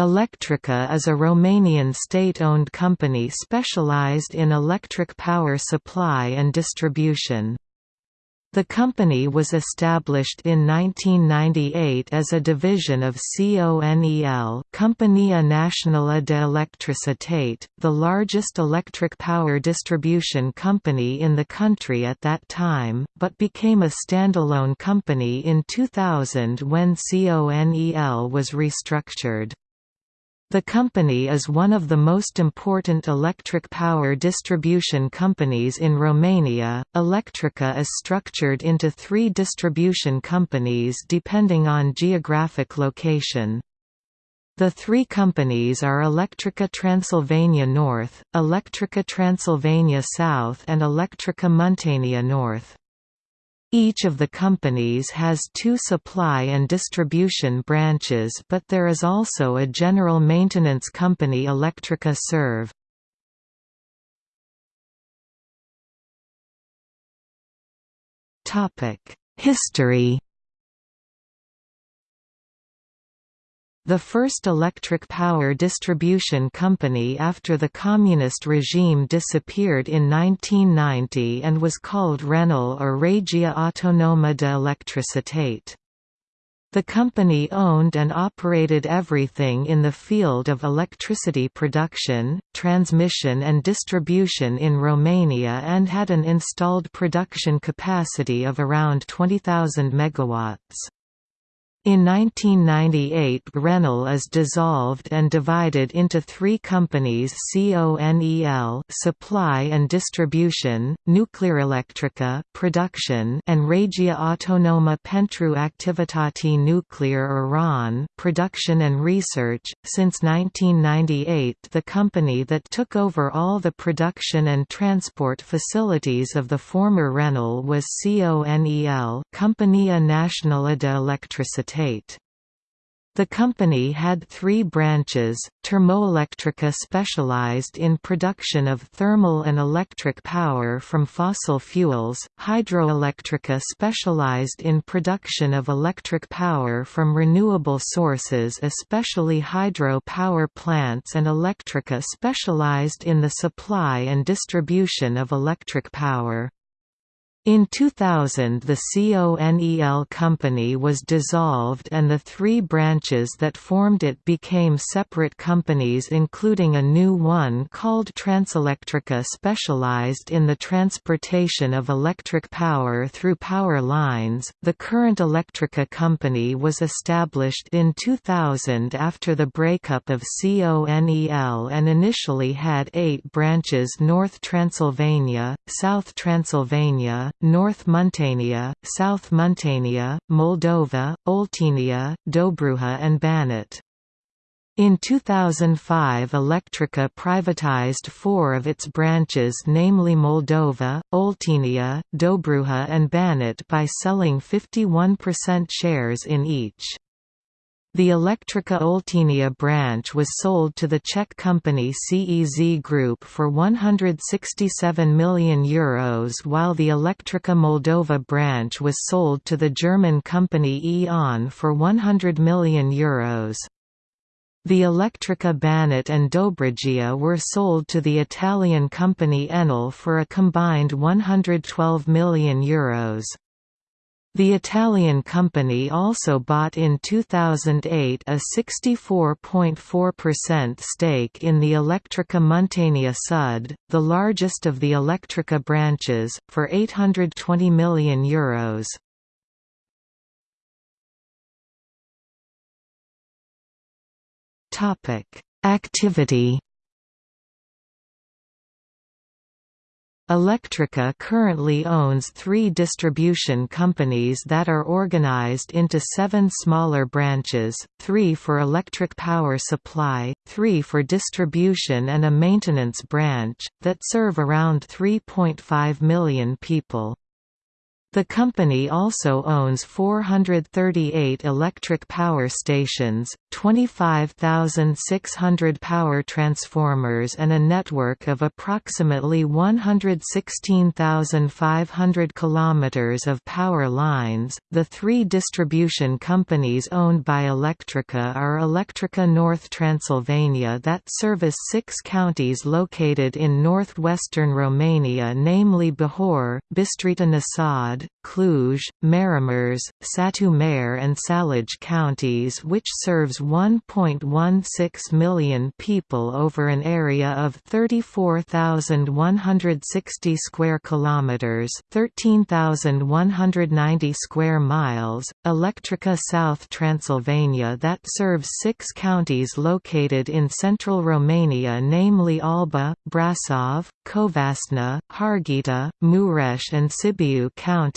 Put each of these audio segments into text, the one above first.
Electrica is a Romanian state-owned company specialized in electric power supply and distribution. The company was established in 1998 as a division of CONEL Compania Națională de Electricitate, the largest electric power distribution company in the country at that time, but became a standalone company in 2000 when CONEL was restructured. The company is one of the most important electric power distribution companies in Romania. Electrica is structured into three distribution companies depending on geographic location. The three companies are Electrica Transylvania North, Electrica Transylvania South and Electrica Muntenia North. Each of the companies has two supply and distribution branches but there is also a general maintenance company Electrica Serv. History The first electric power distribution company after the communist regime disappeared in 1990 and was called Renel or Regia Autonoma de Electricitate. The company owned and operated everything in the field of electricity production, transmission and distribution in Romania and had an installed production capacity of around 20,000 megawatts. In 1998 Renel is dissolved and divided into three companies CONEL supply and distribution, Nuclearelectrica production and Regia Autonoma pentru Activitate Nuclear Iran production and research. Since 1998 the company that took over all the production and transport facilities of the former Renel was CONEL Compania Națională de Electricitate the company had three branches, Termoelectrica specialized in production of thermal and electric power from fossil fuels, Hidroelectrica specialized in production of electric power from renewable sources especially hydro power plants and Electrica specialized in the supply and distribution of electric power. In 2000 the CONEL company was dissolved and the three branches that formed it became separate companies including a new one called Transelectrica specialized in the transportation of electric power through power lines. The current Electrica company was established in 2000 after the breakup of CONEL and initially had eight branches North Transylvania, South Transylvania, North Muntenia, South Muntenia, Moldova, Oltenia, Dobruja and Banat. In 2005 Electrica privatized four of its branches namely Moldova, Oltenia, Dobruja and Banat by selling 51% shares in each. The Electrica Oltenia branch was sold to the Czech company CEZ Group for €167 million Euros while the Electrica Moldova branch was sold to the German company E.ON for €100 million. Euros. The Electrica Banat and Dobrogea were sold to the Italian company Enel for a combined €112 million. Euros. The Italian company also bought in 2008 a 64.4% stake in the Electrica Muntenia Sud, the largest of the Electrica branches, for €820 million. Euros. Activity Electrica currently owns three distribution companies that are organized into seven smaller branches, three for electric power supply, three for distribution and a maintenance branch, that serve around 3.5 million people. The company also owns 438 electric power stations, 25,600 power transformers and a network of approximately 116,500 kilometers of power lines. The three distribution companies owned by Electrica are Electrica North Transylvania that service 6 counties located in northwestern Romania namely Bihor, Bistrița Cluj, Maramureș, Satu Mare and Salaj counties which serves 1.16 million people over an area of 34,160 square kilometers, 13,190 square miles. Electrica South Transylvania that serves 6 counties located in central Romania namely Alba, Brasov, Covasna, Harghita, Mureș and Sibiu counties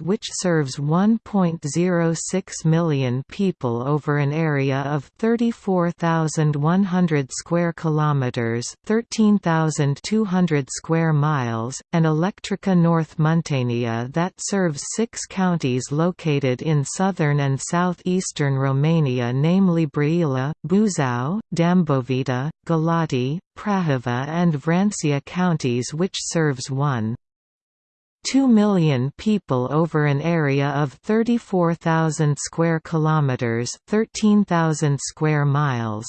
which serves 1.06 million people over an area of 34,100 square kilometers, 13,200 square miles, and Electrica North Muntenia that serves 6 counties located in southern and southeastern Romania namely Brăila, Buzău, Dâmbovița, Galati, Prahova and Vrancea counties which serves 1. 2 million people over an area of 34,000 square kilometers, 13,000 square miles.